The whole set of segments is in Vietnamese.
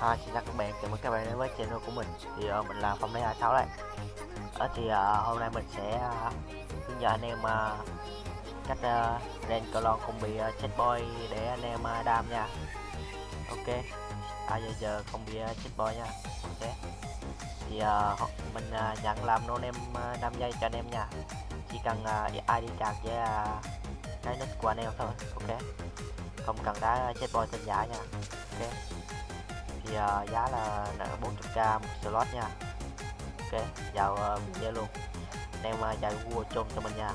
hi xin chào các bạn. Chào mừng các bạn đến với channel của mình. Thì uh, mình là phong lê 26 đây. Ở thì uh, hôm nay mình sẽ uh, hướng dẫn anh em uh, cách uh, rèn cờ không bị uh, chết boy để anh em uh, đam nha. Ok. À giờ giờ không bị uh, chết boy nha. Ok. Thì uh, mình uh, nhận làm nôn em uh, 5 giây cho anh em nha. Chỉ cần uh, ID card với uh, cái nick của anh em thôi. Ok. Không cần đá chết boy tên giả nha. Ok thì uh, giá là 400k một slot nha. Ok vào à, uh, video luôn. Anh em uh, vào google chôn cho mình nha.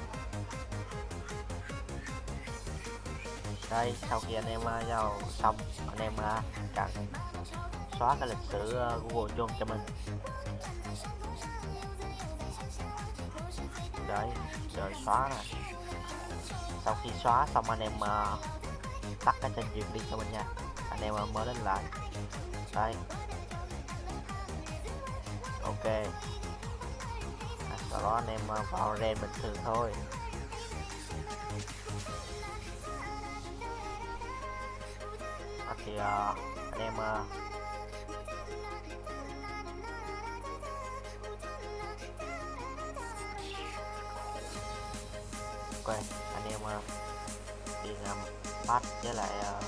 Đây sau khi anh em à, uh, vào xong anh em uh, cần xóa cái lịch sử uh, google chôn cho mình. Đấy rồi xóa nè. Sau khi xóa xong anh em uh, tắt cái trình duyệt đi cho mình nha. Anh em uh, mở lên lại đây. Ok. À, sau đó anh em à, vào ren bình thường thôi. À, thì uh, anh em à, uh, ok anh em uh, đi làm bắt với lại uh,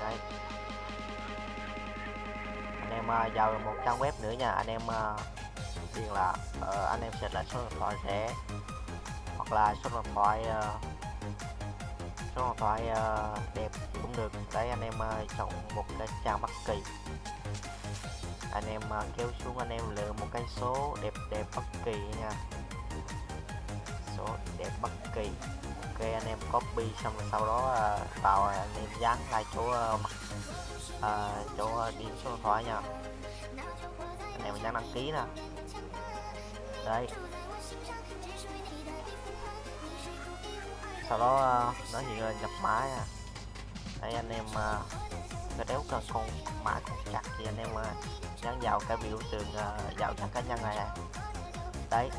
đây anh em uh, vào một trang web nữa nha. Anh em à, uh, điền là uh, anh em sẽ là số điện thoại sẽ hoặc là số điện thoại uh, số điện thoại uh, đẹp cũng được. Đấy anh em uh, chọn một cái trang bất kỳ. Anh em uh, kéo xuống anh em lựa một cái số đẹp đẹp bất kỳ nha. Số đẹp bất kỳ. Ok anh em copy xong rồi sau đó uh, vào anh em dán lại chỗ uh, à, chỗ ờ, uh, điền số điện thoại nha. Anh em mình đang đăng ký nè. Đây. Sau đó uh, nó hiện lên nhập mã nha. Đây anh em uh, cái đéo cần con mã con chặt thì anh em ờ, uh, dán vào cái biểu tượng uh, vào trang cá nhân này nè. Đấy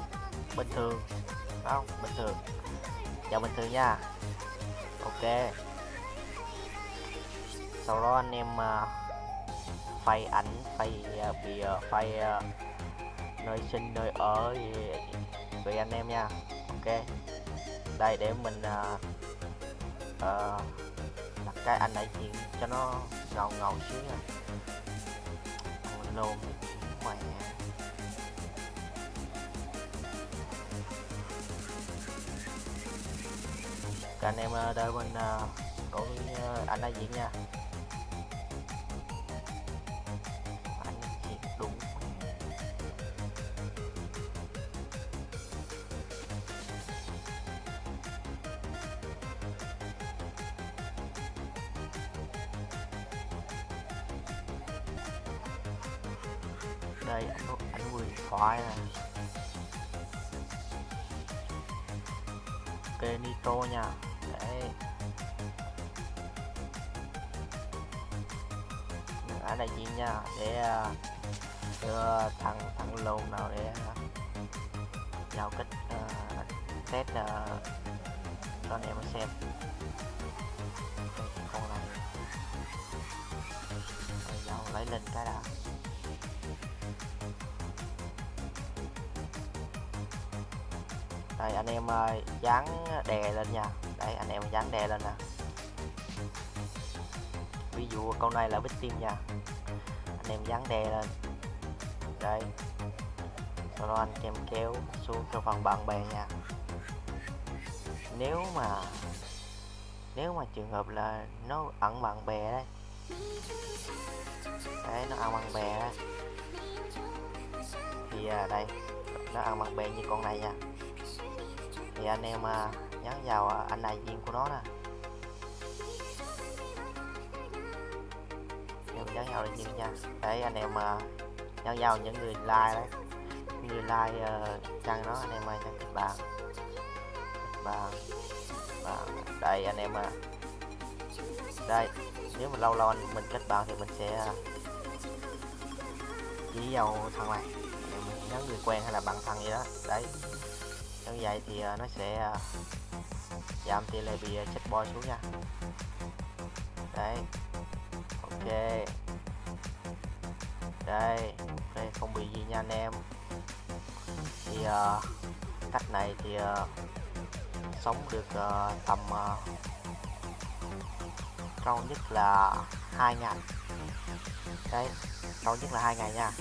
bình thường. Không? Bình thường. Vào bình thường nha. Ok sau đó anh em uh, phay ảnh phay uh, phay uh, nơi sinh nơi ở gì tùy anh em nha. Ok. Đây để mình uh, uh, đặt cái anh đại diện cho nó ngầu ngầu xíu nha. Lồn mẹ Các anh em đợi mình uh, đổi uh, anh đại diện nha. Đây anh anh người thoại nè. Ok nitro nha. Đấy. Ở đại diện nha. Để à, đưa thằng thằng lồn nào để à, giao kích uh, test uh, cho anh em xem. Con này. Giao lấy lên cái đã. Đây anh em dán đè lên nha. Đây anh em dán đè lên nè. Ví dụ con này là bích tim nha. Anh em dán đè lên. Đây. Sau đó anh em kéo xuống cho phần bạn bè nha. Nếu mà nếu mà trường hợp là nó ẩn bạn bè đấy. Đấy nó ăn bạn bè đấy. Thì à, đây nó ăn bạn bè như con này nha thì anh em à, nhấn vào à, anh đại diện của nó nè. Em nhấn vào đại diện nha. Để anh em à, nhấn vào những người like đấy. Người like uh, trang nó anh em ơi nhấn kịch bản, kết và đây anh em à. Đây nếu mà lâu lâu anh mình kết bạn thì mình sẽ chỉ vào thằng này. Mình nhấn người quen hay là bạn thân gì đó. Đấy như vậy thì à, nó sẽ à, giảm tỷ lệ bị à, chết boy xuống nha. Đấy. Ok. Đây ok không bị gì nha anh em. Thì uh, cách này thì uh, sống được uh, tầm uh, lâu nhất là hai ngày. Đấy lâu nhất là hai ngày nha.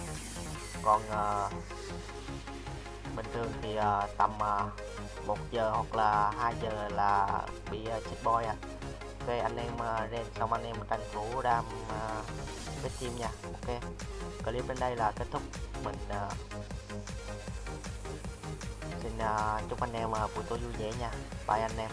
Còn uh, bình thường thì uh, tầm ờ, uh, 1 giờ hoặc là 2 giờ là bị uh, chết boy à ok anh em uh, lên xong anh em tranh thủ đam uh, cái team nha. Ok clip đến đây là kết thúc. Mình uh, xin uh, chúc anh em uh, buổi tối vui vẻ nha. Bye anh em.